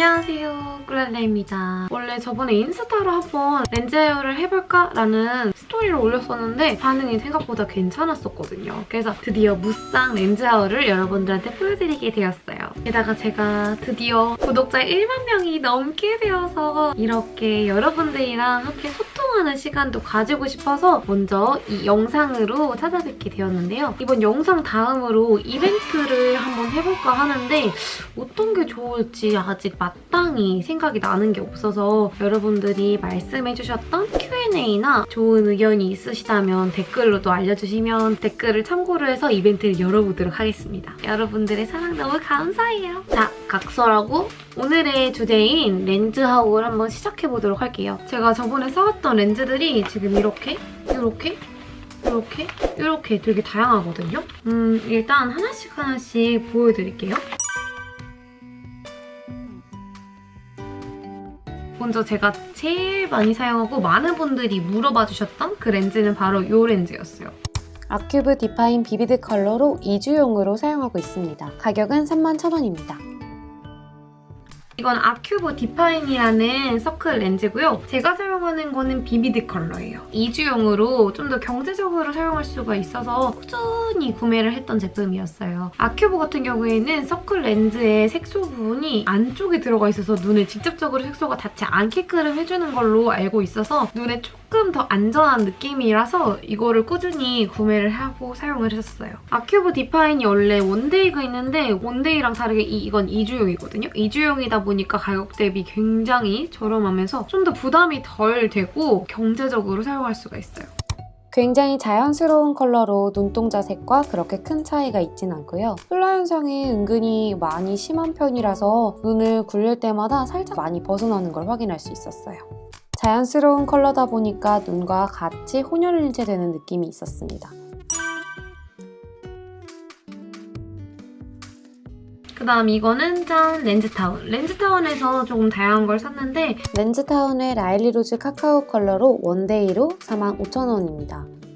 안녕하세요 꿀랄레입니다. 원래 저번에 인스타로 한번 렌즈 헤어를 해볼까 라는 스토리를 올렸었는데 반응이 생각보다 괜찮았었거든요. 그래서 드디어 무쌍 렌즈 헤어를 여러분들한테 보여드리게 되었어요. 게다가 제가 드디어 구독자 1만 명이 넘게 되어서 이렇게 여러분들이랑 함께 소통 하는 시간도 가지고 싶어서 먼저 이 영상으로 찾아뵙게 되었는데요. 이번 영상 다음으로 이벤트를 한번 해볼까 하는데 어떤 게 좋을지 아직 마땅히 생각이 나는 게 없어서 여러분들이 말씀해주셨던 Q&A나 좋은 의견이 있으시다면 댓글로도 알려주시면 댓글을 참고로 해서 이벤트를 열어보도록 하겠습니다. 여러분들의 사랑 너무 감사해요. 자, 각설하고 오늘의 주제인 렌즈 하울을 한번 시작해보도록 할게요. 제가 저번에 사왔던 렌즈 들이 지금 이렇게, 이렇게, 이렇게, 이렇게 되게 다양하거든요. 음, 일단 하나씩 하나씩 보여드릴게요. 먼저 제가 제일 많이 사용하고 많은 분들이 물어봐 주셨던 그 렌즈는 바로 이 렌즈였어요. 아큐브 디파인 비비드 컬러로 2주용으로 사용하고 있습니다. 가격은 31,000원입니다. 이건 아큐브 디파인이라는 서클 렌즈고요. 제가 사용하는 거는 비비드 컬러예요. 2주용으로 좀 더 경제적으로 사용할 수가 있어서 꾸준히 구매를 했던 제품이었어요. 아큐브 같은 경우에는 서클 렌즈의 색소 부분이 안쪽에 들어가 있어서 눈에 직접적으로 색소가 닿지 않게끔 해주는 걸로 알고 있어서 눈에 조금 더 안전한 느낌이라서 이거를 꾸준히 구매를 하고 사용을 했었어요. 아큐브 디파인이 원래 원데이가 있는데 원데이랑 다르게 이, 이건 2주용이거든요. 2주용이다 보니까 가격 대비 굉장히 저렴하면서 좀 더 부담이 덜 되고 경제적으로 사용할 수가 있어요. 굉장히 자연스러운 컬러로 눈동자 색과 그렇게 큰 차이가 있진 않고요. 훌라 현상이 은근히 많이 심한 편이라서 눈을 굴릴 때마다 살짝 많이 벗어나는 걸 확인할 수 있었어요. 자연스러운 컬러다 보니까 눈과 같이 혼연일체되는 느낌이 있었습니다. 그 다음 이거는 짠 렌즈타운. 렌즈타운에서 조금 다양한 걸 샀는데 렌즈타운의 라일리 로즈 카카오 컬러로 원데이로 45,000원입니다.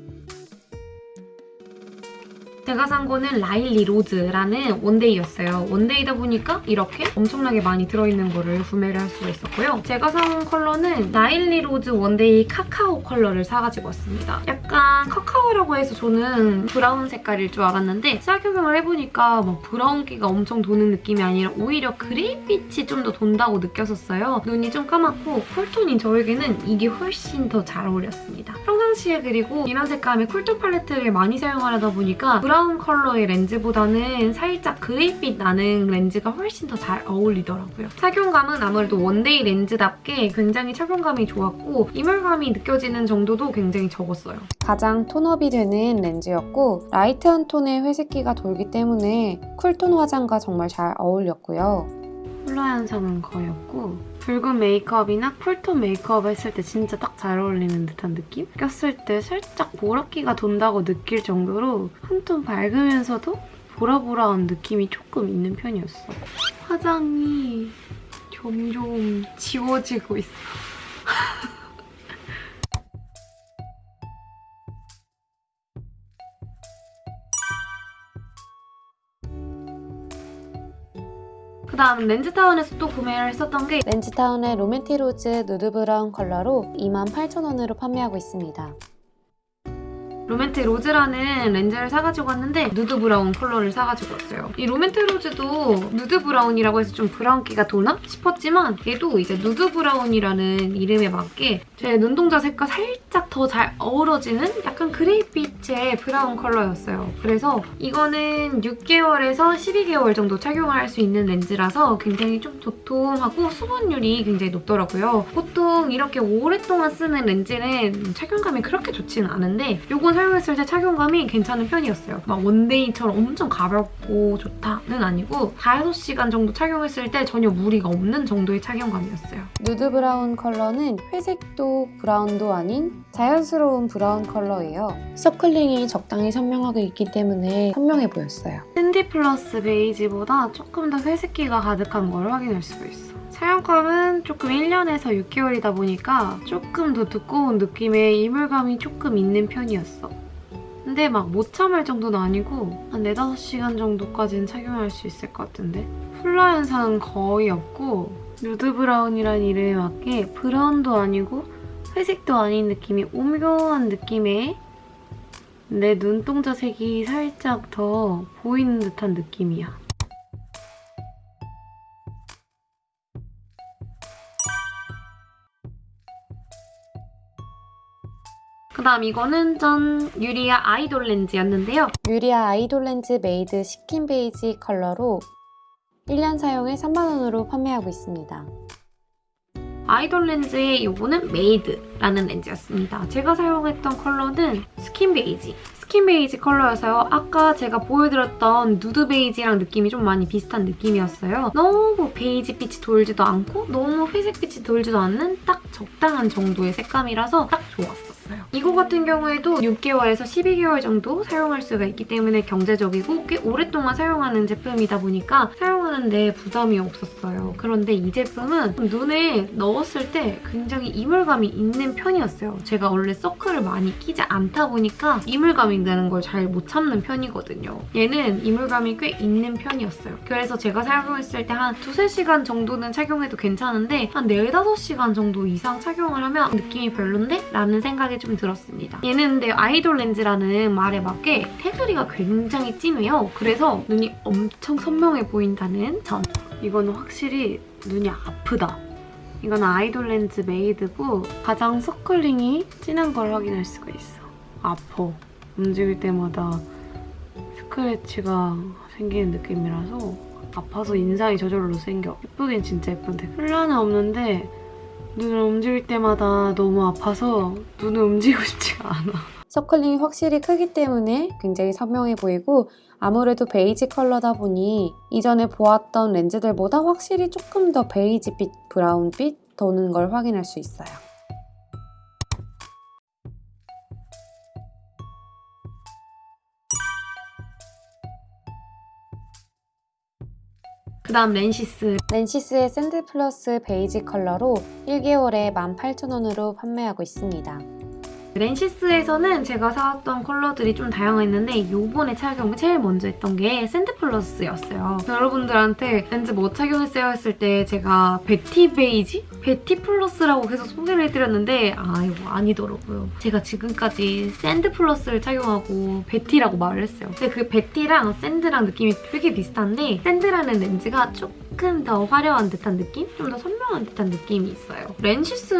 제가 산 거는 라일리 로즈라는 원데이였어요. 원데이다 보니까 이렇게 엄청나게 많이 들어있는 거를 구매를 할 수가 있었고요. 제가 사온 컬러는 라일리 로즈 원데이 카카오 컬러를 사가지고 왔습니다. 약간 카카오라고 해서 저는 브라운 색깔일 줄 알았는데 착용을 해보니까 막 브라운기가 엄청 도는 느낌이 아니라 오히려 그레이빛이 좀 더 돈다고 느꼈었어요. 눈이 좀 까맣고 쿨톤인 저에게는 이게 훨씬 더 잘 어울렸습니다. 평상시에 그리고 이런 색감의 쿨톤 팔레트를 많이 사용하다 보니까 브라운 컬러의 렌즈보다는 살짝 그레이빛 나는 렌즈가 훨씬 더 잘 어울리더라고요. 착용감은 아무래도 원데이 렌즈답게 굉장히 착용감이 좋았고 이물감이 느껴지는 정도도 굉장히 적었어요. 가장 톤업이 되는 렌즈였고 라이트한 톤의 회색기가 돌기 때문에 쿨톤 화장과 정말 잘 어울렸고요. 컬러 현상은 거의 없고 붉은 메이크업이나 쿨톤 메이크업 했을 때 진짜 딱 잘 어울리는 듯한 느낌? 꼈을 때 살짝 보라기가 돈다고 느낄 정도로 한 톤 밝으면서도 보라보라한 느낌이 조금 있는 편이었어. 화장이 점점 지워지고 있어. 다음 렌즈타운에서 또 구매를 했었던 게 렌즈타운의 로맨티 로즈 누드 브라운 컬러로 28,000원으로 판매하고 있습니다. 로맨티 로즈라는 렌즈를 사가지고 왔는데 누드 브라운 컬러를 사가지고 왔어요. 이 로맨티 로즈도 누드 브라운이라고 해서 좀 브라운기가 도나 싶었지만 얘도 이제 누드 브라운이라는 이름에 맞게 제 눈동자 색과 살짝 더 잘 어우러지는 약간 그레이빛의 브라운 컬러였어요. 그래서 이거는 6개월에서 12개월 정도 착용을 할수 있는 렌즈라서 굉장히 좀 도톰하고 수분율이 굉장히 높더라고요. 보통 이렇게 오랫동안 쓰는 렌즈는 착용감이 그렇게 좋지는 않은데 이건 사용했을 때 착용감이 괜찮은 편이었어요. 막 one day처럼 엄청 가볍고 좋다는 아니고 4, 6시간 정도 착용했을 때 전혀 무리가 없는 정도의 착용감이었어요. 누드 브라운 컬러는 회색도 브라운도 아닌 자연스러운 브라운 컬러예요. circle ring이 적당히 선명하게 있기 때문에 선명해 보였어요. 플러스 베이지보다 조금 더 회색기가 가득한 걸 확인할 수가 있어. 사용감은 조금 1년에서 6개월이다 보니까 조금 더 두꺼운 느낌의 이물감이 조금 있는 편이었어. 근데 막 못 참을 정도는 아니고 한 4, 5시간 정도까지는 착용할 수 있을 것 같은데 훌라 현상은 거의 없고 누드 브라운이란 이름에 맞게 브라운도 아니고 회색도 아닌 느낌이 오묘한 느낌의 내 눈동자 색이 살짝 더 보이는 듯한 느낌이야. 그 다음 이거는 짠 유리아 아이돌 렌즈였는데요. 유리아 아이돌 렌즈 메이드 스킨 베이지 컬러로 1년 사용에 3만원으로 판매하고 있습니다. 아이돌 렌즈의 요거는 메이드라는 렌즈였습니다. 제가 사용했던 컬러는 스킨 베이지. 스킨 베이지 컬러여서요. 아까 제가 보여드렸던 누드 베이지랑 느낌이 좀 많이 비슷한 느낌이었어요. 너무 베이지 빛이 돌지도 않고 너무 회색 빛이 돌지도 않는 딱 적당한 정도의 색감이라서 딱 좋았어요. 이거 같은 경우에도 6개월에서 12개월 정도 사용할 수가 있기 때문에 경제적이고 꽤 오랫동안 사용하는 제품이다 보니까 사용하는데 부담이 없었어요. 그런데 이 제품은 눈에 넣었을 때 굉장히 이물감이 있는 편이었어요. 제가 원래 서클을 많이 끼지 않다 보니까 이물감이 나는 걸 잘 못 참는 편이거든요. 얘는 이물감이 꽤 있는 편이었어요. 그래서 제가 사용했을 때 한 두세 시간 정도는 착용해도 괜찮은데 한 4, 5시간 정도 이상 착용을 하면 느낌이 별론데? 라는 생각이 좀 들었습니다. 얘는 근데 아이돌 렌즈라는 말에 맞게 테두리가 굉장히 진해요. 그래서 눈이 엄청 선명해 보인다는 점. 이거는 확실히 눈이 아프다. 이건 아이돌 렌즈 메이드고 가장 circle ring이 진한 걸 확인할 수가 있어. 아파. 움직일 때마다 스크래치가 생기는 느낌이라서 아파서 인상이 저절로 생겨. 예쁘긴 진짜 예쁜데 훌라는 없는데 눈을 움직일 때마다 너무 아파서 눈을 움직이고 싶지가 않아. circle ring이 확실히 크기 때문에 굉장히 선명해 보이고 아무래도 베이지 컬러다 보니 이전에 보았던 렌즈들보다 확실히 조금 더 베이지빛, 브라운빛 도는 걸 확인할 수 있어요. 그 다음 렌시스. 렌시스의 샌드 플러스 베이지 컬러로 1개월에 18,000원으로 판매하고 있습니다. 렌시스에서는 제가 사왔던 컬러들이 좀 다양했는데 이번에 착용을 제일 먼저 했던 게 샌드 플러스였어요. 여러분들한테 렌즈 뭐 착용했어요 했을 때 제가 베티 베이지? 베티 플러스라고 계속 소개를 해드렸는데 아 이거 아니더라고요. 제가 지금까지 샌드 플러스를 착용하고 베티라고 말을 했어요. 근데 그 베티랑 샌드랑 느낌이 되게 비슷한데 샌드라는 렌즈가 조금 더 화려한 듯한 느낌? 좀 더 선명한 듯한 느낌이 있어요. 렌시스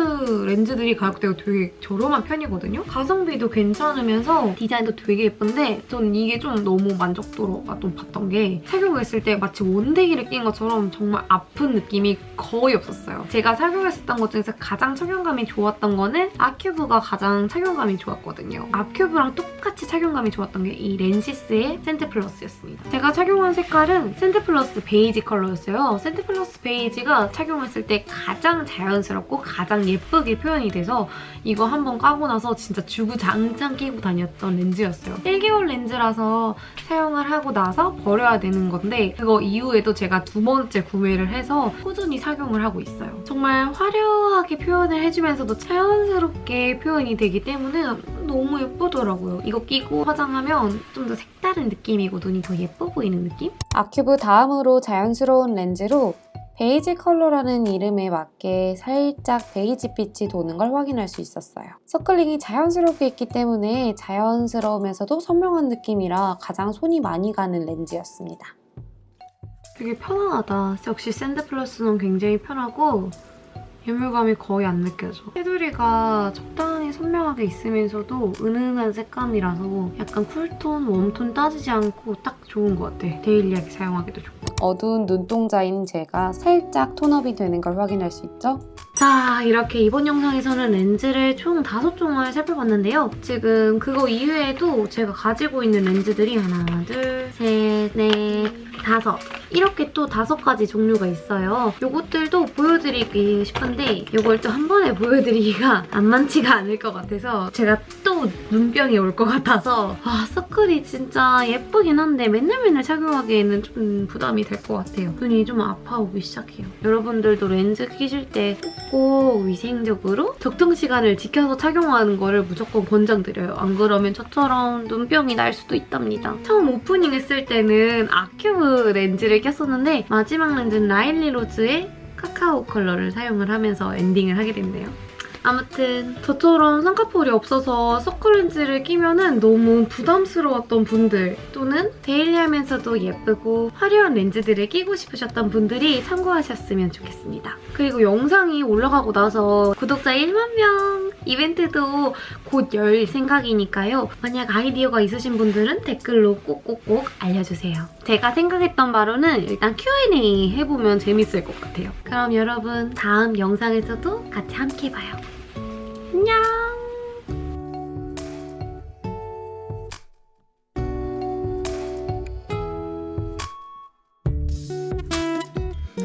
렌즈들이 가격대가 되게 저렴한 편이거든요. 가성비도 괜찮으면서 디자인도 되게 예쁜데 전 이게 좀 너무 만족도가 좀 높았던 게 착용했을 때 마치 one day를 낀 것처럼 정말 아픈 느낌이 거의 없었어요. 제가 착용했었던 것 중에서 가장 착용감이 좋았던 거는 아큐브가 가장 착용감이 좋았거든요. 아큐브랑 똑같이 착용감이 좋았던 게 이 렌시스의 샌드 플러스였습니다. 제가 착용한 색깔은 샌드 플러스 베이지 컬러였어요. 샌드 플러스 베이지가 착용했을 때 가장 자연스럽고 가장 예쁘게 표현이 돼서 이거 한번 까고 나서 진짜 주구장창 끼고 다녔던 렌즈였어요. 1개월 렌즈라서 사용을 하고 나서 버려야 되는 건데 그거 이후에도 제가 두 번째 구매를 해서 꾸준히 착용을 하고 있어요. 정말 화려하게 표현을 해주면서도 자연스럽게 표현이 되기 때문에 너무 예쁘더라고요. 이거 끼고 화장하면 좀 더 색다른 느낌이고 눈이 더 예뻐 보이는 느낌? 아큐브 다음으로 자연스러운 렌즈로 베이지 컬러라는 이름에 맞게 살짝 베이지빛이 도는 걸 확인할 수 있었어요. circle ring이 자연스럽게 있기 때문에 자연스러우면서도 선명한 느낌이라 가장 손이 많이 가는 렌즈였습니다. 되게 편안하다. 역시 샌드 플러스는 굉장히 편하고 이물감이 거의 안 느껴져. 테두리가 적당히 선명하게 있으면서도 은은한 색감이라서 약간 cool tone, warm tone 따지지 않고 딱 좋은 것 같아. daily하게 사용하기도 좋고. 어두운 눈동자인 제가 살짝 tone up이 되는 걸 확인할 수 있죠? 자, 이렇게 이번 영상에서는 렌즈를 총 5종을 살펴봤는데요. 지금 그거 이외에도 제가 가지고 있는 렌즈들이 하나, 둘, 셋, 넷, 다섯 이렇게 또 다섯 가지 종류가 있어요. 이것들도 보여드리고 싶은데 이걸 또 한 번에 보여드리기가 안 많지가 않을 것 같아서 제가 또 눈병이 올 것 같아서 아, 서클이 진짜 예쁘긴 한데 맨날 맨날 착용하기에는 좀 부담이 될 것 같아요. 눈이 좀 아파오기 시작해요. 여러분들도 렌즈 끼실 때꼭 위생적으로 적정 시간을 지켜서 착용하는 거를 무조건 권장드려요. 안 그러면 저처럼 눈병이 날 수도 있답니다. 처음 오프닝 했을 때는 아큐브 렌즈를 꼈었는데 마지막 렌즈는 라일리 로즈의 카카오 컬러를 사용을 하면서 엔딩을 하게 됐네요. 아무튼 저처럼 쌍꺼풀이 없어서 서클렌즈를 끼면은 너무 부담스러웠던 분들 또는 daily하면서도 예쁘고 화려한 렌즈들을 끼고 싶으셨던 분들이 참고하셨으면 좋겠습니다. 그리고 영상이 올라가고 나서 구독자 1만 명 이벤트도 곧 열 생각이니까요. 만약 아이디어가 있으신 분들은 댓글로 꼭꼭꼭 알려주세요. 제가 생각했던 바로는 일단 Q&A 해보면 재밌을 것 같아요. 그럼 여러분 다음 영상에서도 같이 함께 봐요. 안녕!